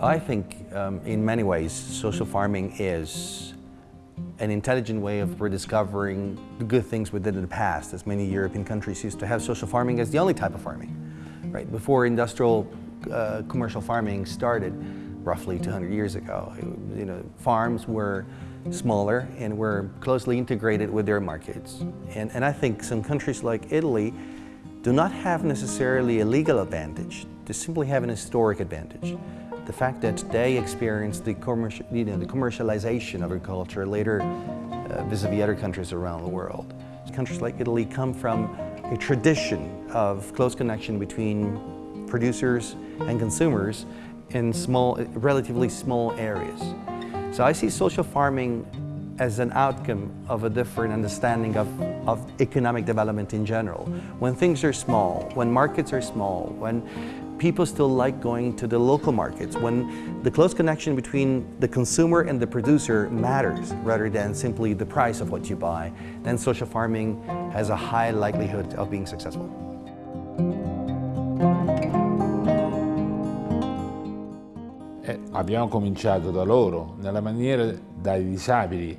I think um, in many ways social farming is an intelligent way of rediscovering the good things we did in the past, as many European countries used to have social farming as the only type of farming. Right? Before industrial uh, commercial farming started, roughly 200 years ago, you know, farms were smaller and were closely integrated with their markets. And, and I think some countries like Italy do not have necessarily a legal advantage, they simply have an historic advantage the fact that they experienced the, commercial, you know, the commercialization of agriculture later uh, vis-a-vis -vis other countries around the world. Countries like Italy come from a tradition of close connection between producers and consumers in small, relatively small areas. So I see social farming as an outcome of a different understanding of, of economic development in general. When things are small, when markets are small, when people still like going to the local markets when the close connection between the consumer and the producer matters rather than simply the price of what you buy, then social farming has a high likelihood of being successful. Abbiamo cominciato da loro, nella maniera dai disabili,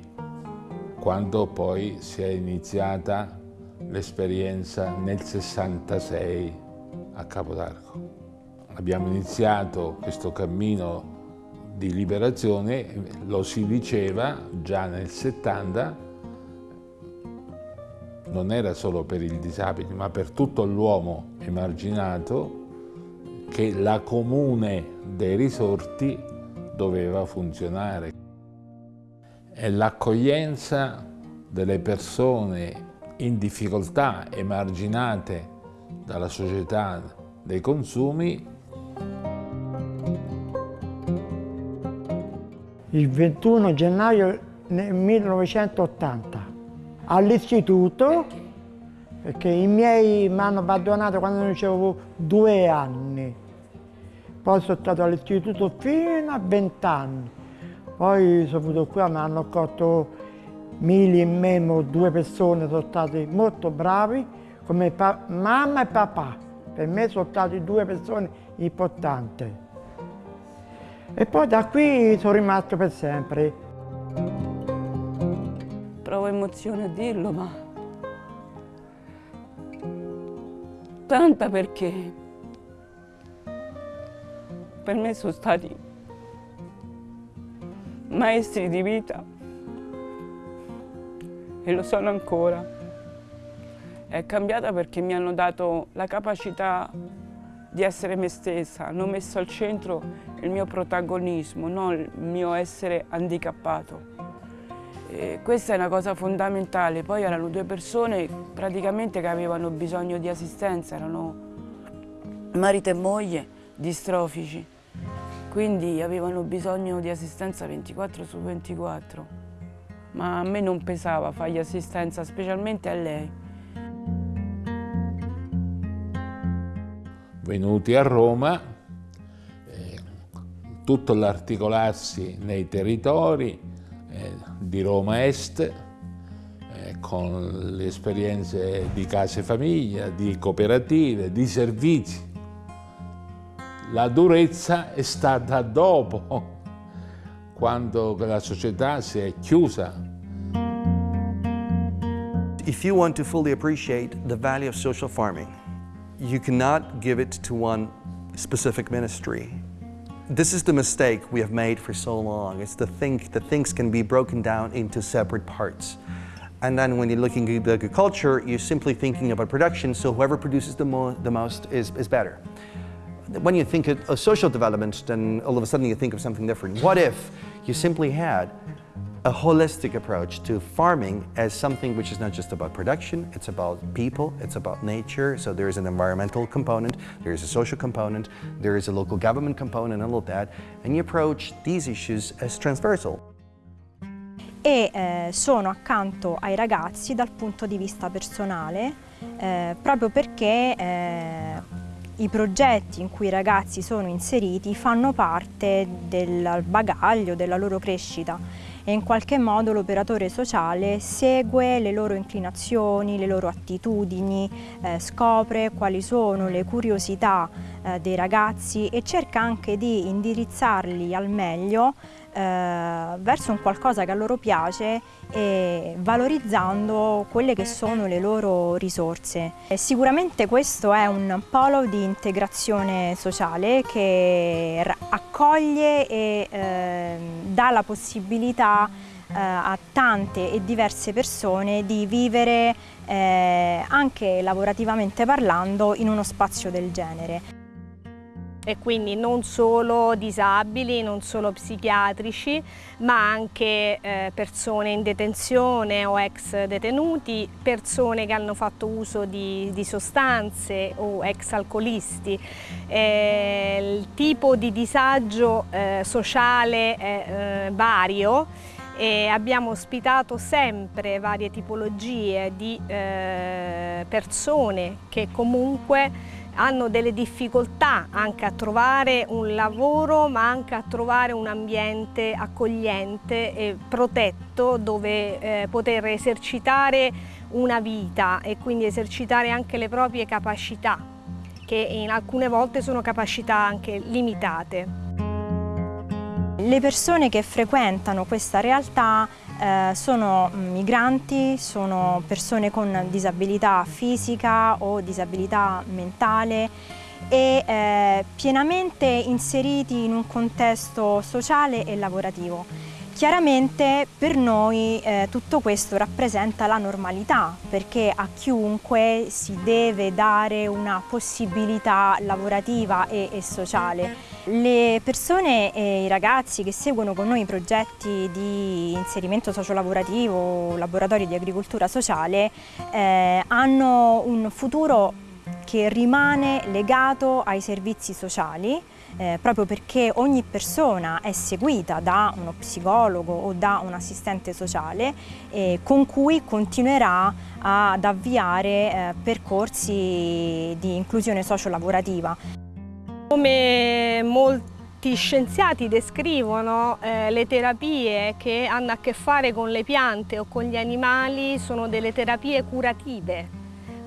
quando poi si è iniziata l'esperienza nel 66 a Capodarco. Abbiamo iniziato questo cammino di liberazione, lo si diceva già nel 70, non era solo per il disabile, ma per tutto l'uomo emarginato, che la comune dei risorti doveva funzionare. E l'accoglienza delle persone in difficoltà, emarginate dalla società dei consumi, il 21 gennaio 1980 all'istituto perché? i miei mi hanno abbandonato quando non avevo due anni poi sono stato all'istituto fino a 20 anni poi sono venuto qui mi hanno accolto Mili e Memo due persone sono stati molto bravi come mamma e papà. Per me sono stati due persone importanti. E poi da qui sono rimasto per sempre. Provo emozione a dirlo, ma tanta perché per me sono stati maestri di vita. E lo sono ancora. È cambiata perché mi hanno dato la capacità di essere me stessa, hanno messo al centro il mio protagonismo, non il mio essere handicappato. E questa è una cosa fondamentale, poi erano due persone praticamente che avevano bisogno di assistenza, erano marito e moglie distrofici, quindi avevano bisogno di assistenza 24 su 24, ma a me non pesava fargli assistenza, specialmente a lei. venuti a Roma, eh, tutto l'articolarsi nei territori eh, di Roma Est, eh, con le esperienze di case famiglia, di cooperative, di servizi. La durezza è stata dopo, quando la società si è chiusa. If you want to fully appreciate the value of social farming, you cannot give it to one specific ministry. This is the mistake we have made for so long. It's to think that things can be broken down into separate parts. And then when you're looking at agriculture, you're simply thinking about production, so whoever produces the, mo the most is, is better. When you think of social development, then all of a sudden you think of something different. What if you simply had a holistic approach to farming as something which is not just about production, it's about people, it's about nature, so there is an environmental component, there is a social component, there is a local government component, and all of that, and you approach these issues as transversal. E eh, sono accanto ai ragazzi dal punto di vista personale, eh, proprio perché eh, i progetti in cui i ragazzi sono inseriti fanno parte del bagaglio della loro crescita e in qualche modo l'operatore sociale segue le loro inclinazioni, le loro attitudini, eh, scopre quali sono le curiosità eh, dei ragazzi e cerca anche di indirizzarli al meglio verso un qualcosa che a loro piace e valorizzando quelle che sono le loro risorse. Sicuramente questo è un polo di integrazione sociale che accoglie e eh, dà la possibilità eh, a tante e diverse persone di vivere eh, anche lavorativamente parlando in uno spazio del genere e quindi non solo disabili, non solo psichiatrici, ma anche eh, persone in detenzione o ex detenuti, persone che hanno fatto uso di, di sostanze o ex alcolisti. Eh, il tipo di disagio eh, sociale è eh, vario e abbiamo ospitato sempre varie tipologie di eh, persone che comunque hanno delle difficoltà anche a trovare un lavoro ma anche a trovare un ambiente accogliente e protetto dove eh, poter esercitare una vita e quindi esercitare anche le proprie capacità che in alcune volte sono capacità anche limitate. Le persone che frequentano questa realtà eh, sono migranti, sono persone con disabilità fisica o disabilità mentale e eh, pienamente inseriti in un contesto sociale e lavorativo. Chiaramente per noi eh, tutto questo rappresenta la normalità perché a chiunque si deve dare una possibilità lavorativa e, e sociale. Le persone e i ragazzi che seguono con noi progetti di inserimento sociolavorativo, laboratori di agricoltura sociale, eh, hanno un futuro che rimane legato ai servizi sociali eh, proprio perché ogni persona è seguita da uno psicologo o da un assistente sociale eh, con cui continuerà ad avviare eh, percorsi di inclusione sociolavorativa. Come molti scienziati descrivono eh, le terapie che hanno a che fare con le piante o con gli animali sono delle terapie curative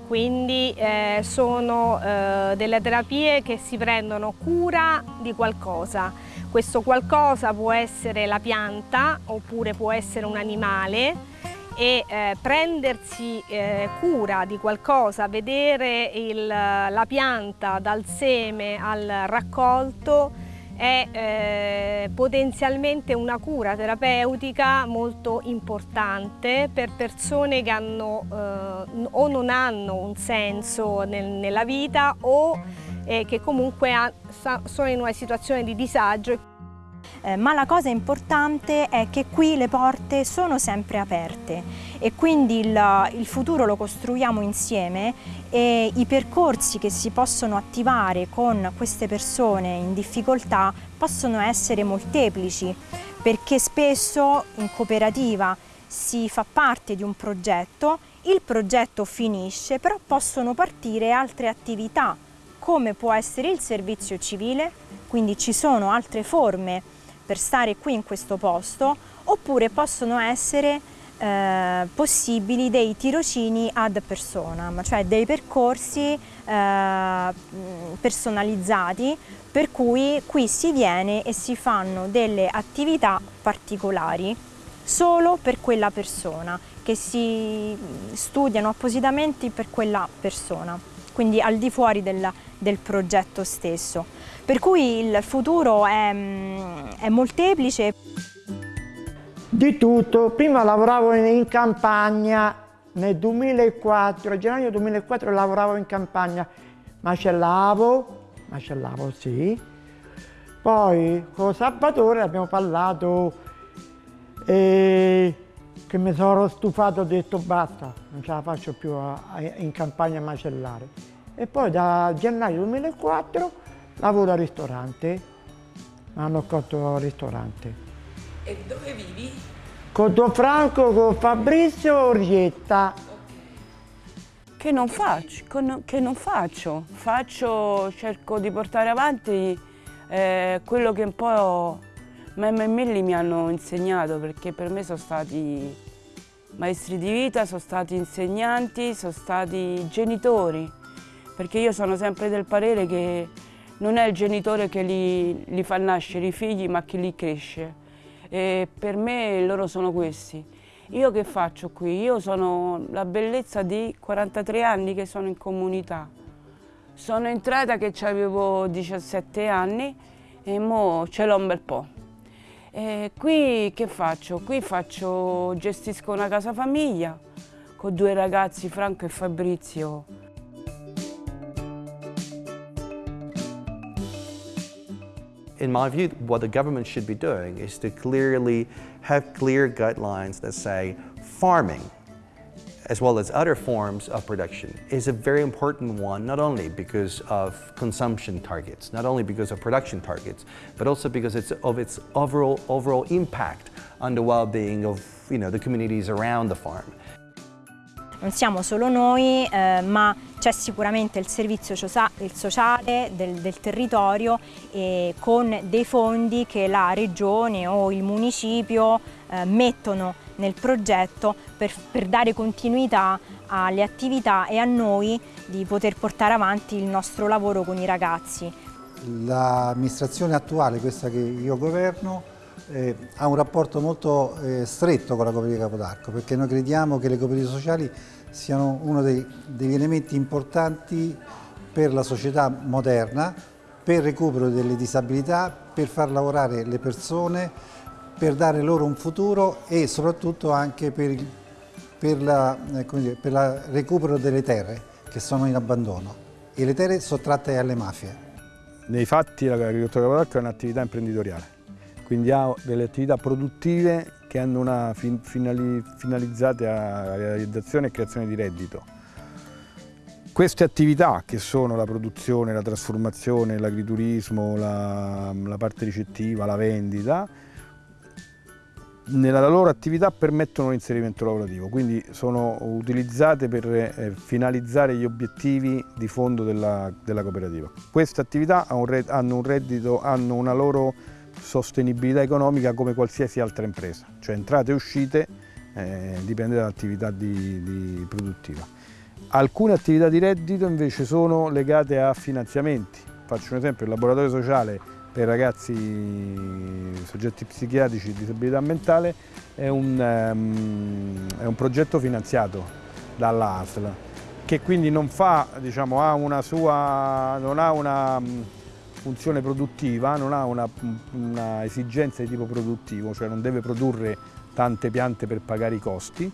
quindi eh, sono eh, delle terapie che si prendono cura di qualcosa. Questo qualcosa può essere la pianta oppure può essere un animale e eh, prendersi eh, cura di qualcosa, vedere il, la pianta dal seme al raccolto è eh, potenzialmente una cura terapeutica molto importante per persone che hanno, eh, o non hanno un senso nel, nella vita o eh, che comunque ha, sono in una situazione di disagio. Eh, ma la cosa importante è che qui le porte sono sempre aperte e quindi il, il futuro lo costruiamo insieme e i percorsi che si possono attivare con queste persone in difficoltà possono essere molteplici perché spesso in cooperativa si fa parte di un progetto, il progetto finisce, però possono partire altre attività come può essere il servizio civile, quindi ci sono altre forme per stare qui in questo posto, oppure possono essere eh, possibili dei tirocini ad personam, cioè dei percorsi eh, personalizzati per cui qui si viene e si fanno delle attività particolari solo per quella persona, che si studiano appositamente per quella persona, quindi al di fuori del, del progetto stesso. Per cui il futuro è, è molteplice. Di tutto, prima lavoravo in campagna, nel 2004, gennaio 2004 lavoravo in campagna, macellavo, macellavo sì, poi con Salvatore abbiamo parlato e che mi sono stufato, ho detto basta, non ce la faccio più a, a, in campagna a macellare. E poi da gennaio 2004 lavoro al ristorante, mi hanno accolto al ristorante. E dove vivi? Con Don Franco, con Fabrizio Orrietta. Che non faccio, che non faccio. Faccio, cerco di portare avanti eh, quello che un po' Mem e Milli mi hanno insegnato perché per me sono stati maestri di vita, sono stati insegnanti, sono stati genitori, perché io sono sempre del parere che non è il genitore che li, li fa nascere i figli, ma che li cresce. E per me loro sono questi. Io che faccio qui? Io sono la bellezza di 43 anni che sono in comunità. Sono entrata che avevo 17 anni e ora ce l'ho un bel po'. E qui che faccio? Qui faccio, gestisco una casa famiglia con due ragazzi, Franco e Fabrizio. In my view, what the government should be doing is to clearly have clear guidelines that say farming, as well as other forms of production, is a very important one, not only because of consumption targets, not only because of production targets, but also because it's of its overall, overall impact on the well-being of you know, the communities around the farm. Non siamo solo noi, eh, ma c'è sicuramente il servizio il sociale del, del territorio eh, con dei fondi che la regione o il municipio eh, mettono nel progetto per, per dare continuità alle attività e a noi di poter portare avanti il nostro lavoro con i ragazzi. L'amministrazione attuale, questa che io governo, eh, ha un rapporto molto eh, stretto con la cooperativa Capodarco perché noi crediamo che le cooperative sociali siano uno dei, degli elementi importanti per la società moderna, per il recupero delle disabilità, per far lavorare le persone, per dare loro un futuro e soprattutto anche per il per, la, eh, dire, per il recupero delle terre che sono in abbandono e le terre sottratte alle mafie. Nei fatti l'agricoltura capodarco è un'attività imprenditoriale quindi ha delle attività produttive che hanno una fin finali finalizzate a realizzazione e creazione di reddito. Queste attività che sono la produzione, la trasformazione, l'agriturismo, la, la parte ricettiva, la vendita, nella loro attività permettono l'inserimento lavorativo, quindi sono utilizzate per eh, finalizzare gli obiettivi di fondo della, della cooperativa. Queste attività hanno un reddito, hanno una loro sostenibilità economica come qualsiasi altra impresa, cioè entrate e uscite eh, dipende dall'attività produttiva. Alcune attività di reddito invece sono legate a finanziamenti, faccio un esempio, il laboratorio sociale per ragazzi soggetti psichiatrici di disabilità mentale è un, um, è un progetto finanziato dalla ASL che quindi non, fa, diciamo, ha una sua, non ha una funzione produttiva, non ha una, una esigenza di tipo produttivo, cioè non deve produrre tante piante per pagare i costi,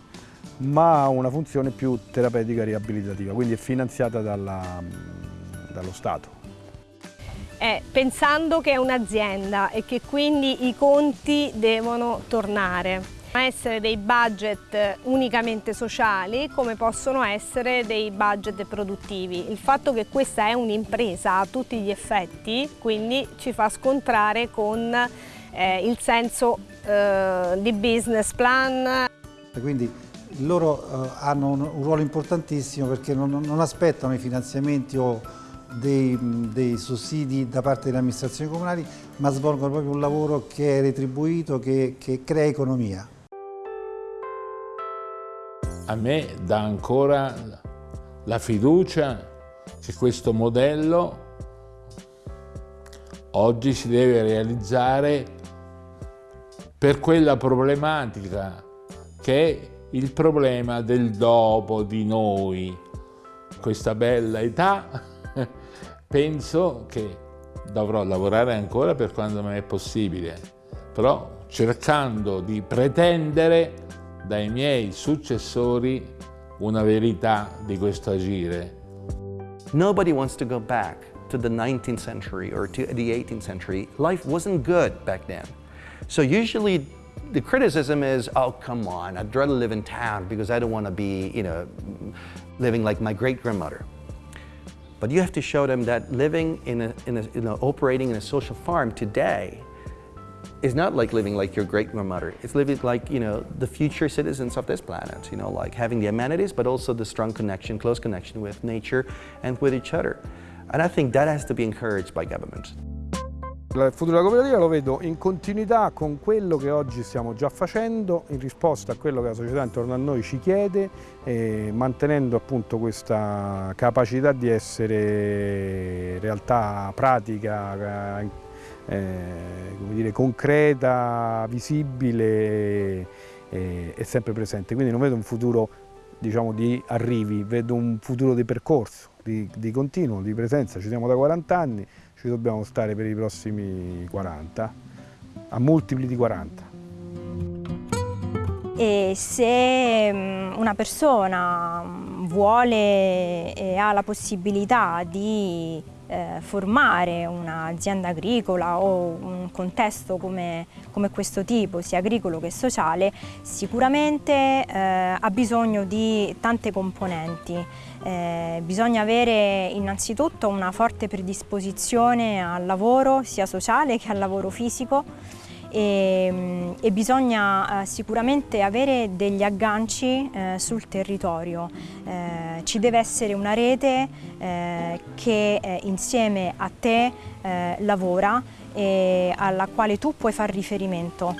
ma ha una funzione più terapeutica e riabilitativa, quindi è finanziata dalla, dallo Stato. Eh, pensando che è un'azienda e che quindi i conti devono tornare essere dei budget unicamente sociali come possono essere dei budget produttivi. Il fatto che questa è un'impresa a tutti gli effetti quindi ci fa scontrare con eh, il senso eh, di business plan. Quindi loro eh, hanno un, un, ruolo importantissimo perché non, non aspettano i finanziamenti o dei, dei, sussidi da parte delle amministrazioni comunali, ma svolgono proprio un lavoro che è retribuito, che, che crea economia a me dà ancora la fiducia che questo modello oggi si deve realizzare per quella problematica che è il problema del dopo di noi. Questa bella età penso che dovrò lavorare ancora per quando mi è possibile, però cercando di pretendere dai miei successori una verità di questo agire. Nobody wants to go back to the 19th century or to the 18th century. Life wasn't good back then. So usually the criticism is, oh, come on, I'd rather live in town because I don't want to be, you know, living like my great-grandmother. But you have to show them that living in a, in a, you know, operating in a social farm today is not like living like your great-grandmother. It's living like, you know, the future citizens of this planet, you know, like having the amenities, but also the strong connection, close connection with nature and with each other. And I think that has to be encouraged by government. Il futuro della cooperativa lo vedo in continuità con quello che oggi stiamo già facendo, in risposta a quello che la società intorno a noi ci chiede, eh, mantenendo appunto questa capacità di essere realtà pratica, eh, dire, concreta, visibile e, e sempre presente. Quindi non vedo un futuro diciamo, di arrivi, vedo un futuro di percorso, di, di continuo, di presenza. Ci siamo da 40 anni, ci dobbiamo stare per i prossimi 40, a multipli di 40. E se mm, una persona mm, vuole e ha la possibilità di eh, formare un'azienda agricola o un contesto come, come, questo tipo, sia agricolo che sociale, sicuramente eh, ha bisogno di tante componenti. Eh, bisogna avere innanzitutto una forte predisposizione al lavoro sia sociale che al lavoro fisico e, e bisogna eh, sicuramente avere degli agganci eh, sul territorio. Eh, ci deve essere una rete eh, che eh, insieme a te eh, lavora e alla quale tu puoi fare riferimento.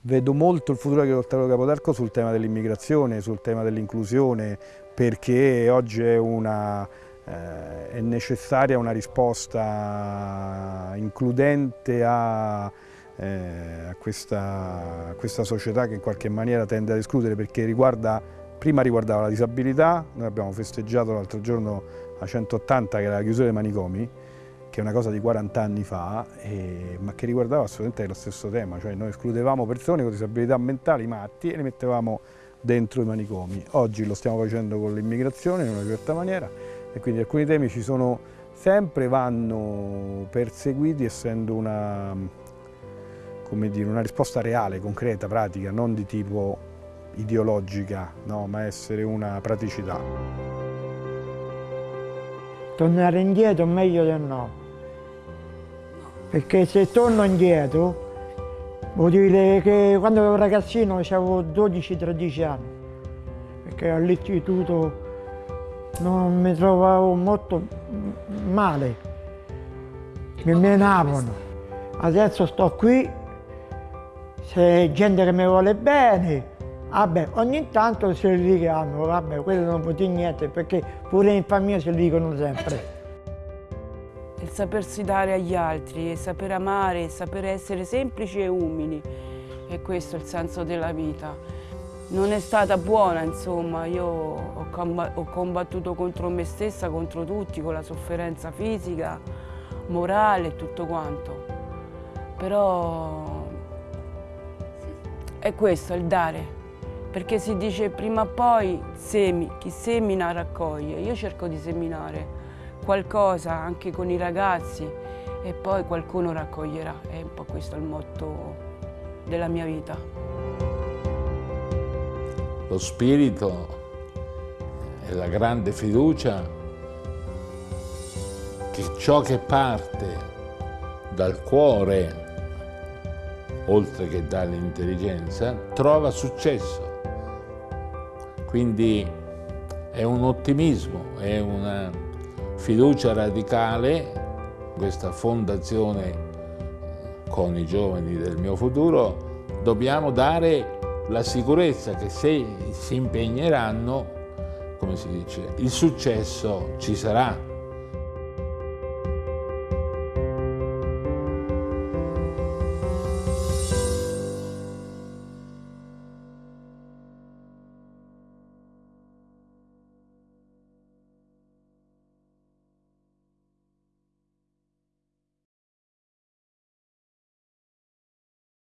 Vedo molto il futuro porterà Capodarco sul tema dell'immigrazione, sul tema dell'inclusione, perché oggi è una, eh, è necessaria una risposta includente a, eh, a, questa, a, questa, società che in qualche maniera tende ad escludere perché riguarda, prima riguardava la disabilità, noi abbiamo festeggiato l'altro giorno a 180 che era la chiusura dei manicomi, che è una cosa di 40 anni fa, eh, ma che riguardava assolutamente lo stesso tema, cioè noi escludevamo persone con disabilità mentali matti e le mettevamo dentro i manicomi. Oggi lo stiamo facendo con l'immigrazione in una certa maniera e quindi alcuni temi ci sono sempre, vanno perseguiti essendo una, dire, una risposta reale, concreta, pratica, non di tipo ideologica, no, ma essere una praticità. Tornare indietro meglio del no, perché se torno indietro Vuol dire che quando ero ragazzino avevo 12-13 anni, perché all'istituto non mi trovavo molto male, mi menavano. Adesso sto qui, c'è gente che mi vuole bene, vabbè, ogni tanto se li richiamo, vabbè, quello non può dire niente, perché pure in famiglia se li dicono sempre il sapersi dare agli altri, e saper amare, e saper essere semplici e umili. E questo è il senso della vita. Non è stata buona, insomma, io ho combattuto contro me stessa, contro tutti, con la sofferenza fisica, morale e tutto quanto. Però è questo, il dare. Perché si dice prima o poi semi, chi semina raccoglie. Io cerco di seminare qualcosa anche con i ragazzi e poi qualcuno raccoglierà. È un po' questo il motto della mia vita. Lo spirito e la grande fiducia che ciò che parte dal cuore, oltre che dall'intelligenza, trova successo. Quindi è un ottimismo, è una fiducia radicale, questa fondazione con i giovani del mio futuro, dobbiamo dare la sicurezza che se si impegneranno, come si dice, il successo ci sarà.